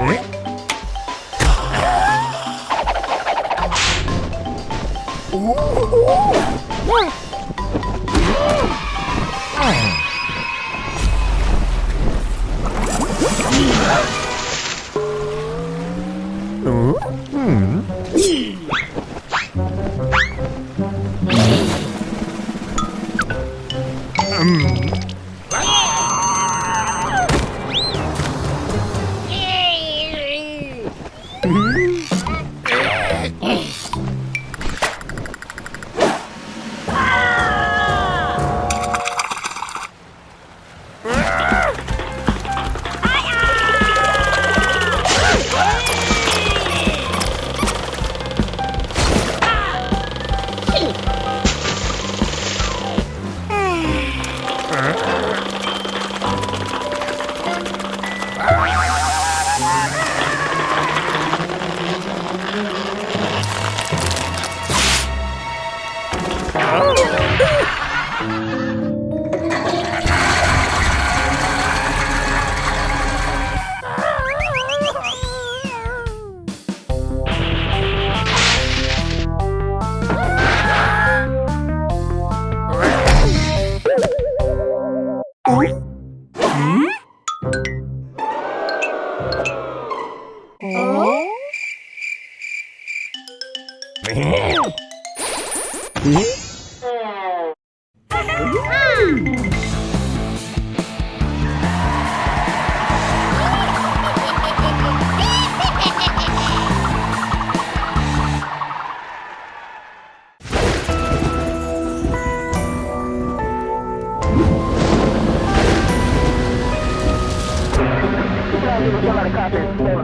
오.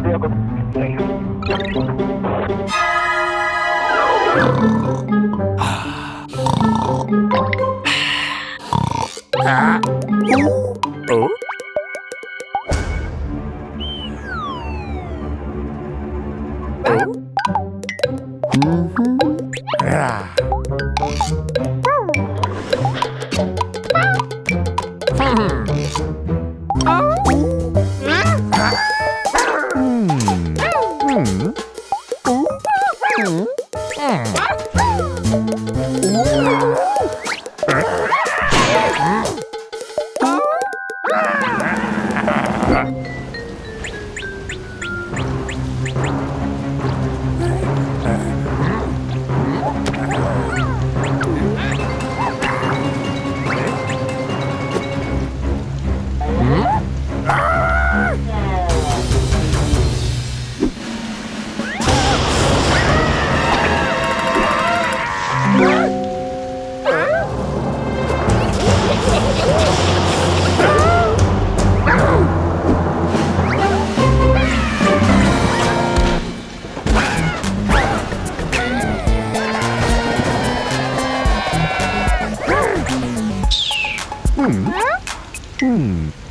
Hả? Ủa? Hmm. Hmm.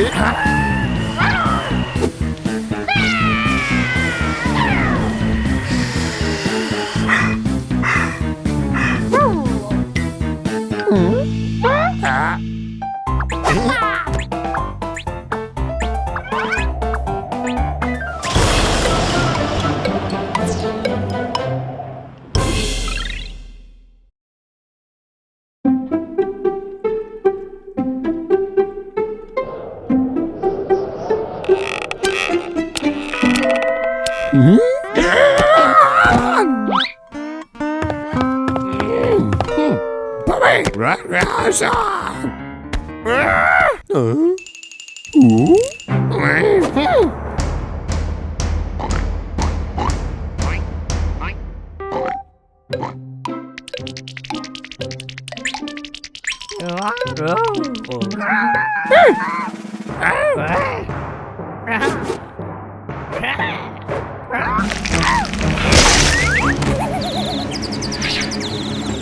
Eat, huh? Ah!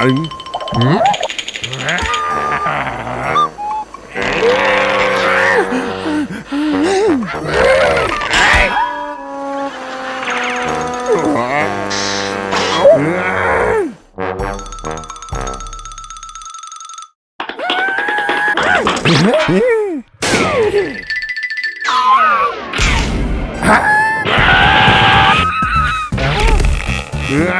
giận Yeah.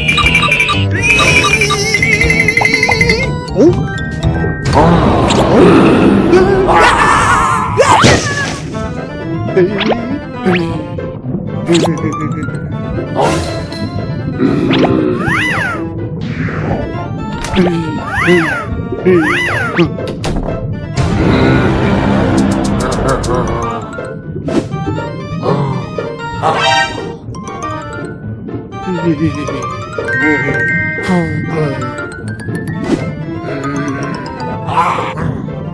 Ah!